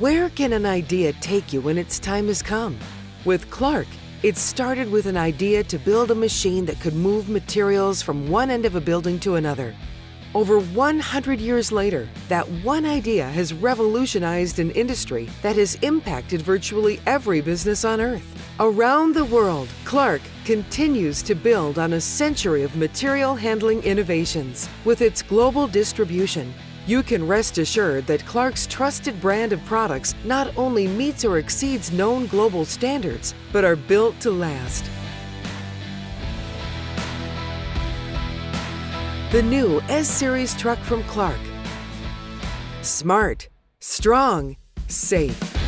Where can an idea take you when its time has come? With Clark, it started with an idea to build a machine that could move materials from one end of a building to another. Over 100 years later, that one idea has revolutionized an industry that has impacted virtually every business on Earth. Around the world, Clark continues to build on a century of material handling innovations. With its global distribution, you can rest assured that Clark's trusted brand of products not only meets or exceeds known global standards, but are built to last. The new S-Series truck from Clark. Smart, strong, safe.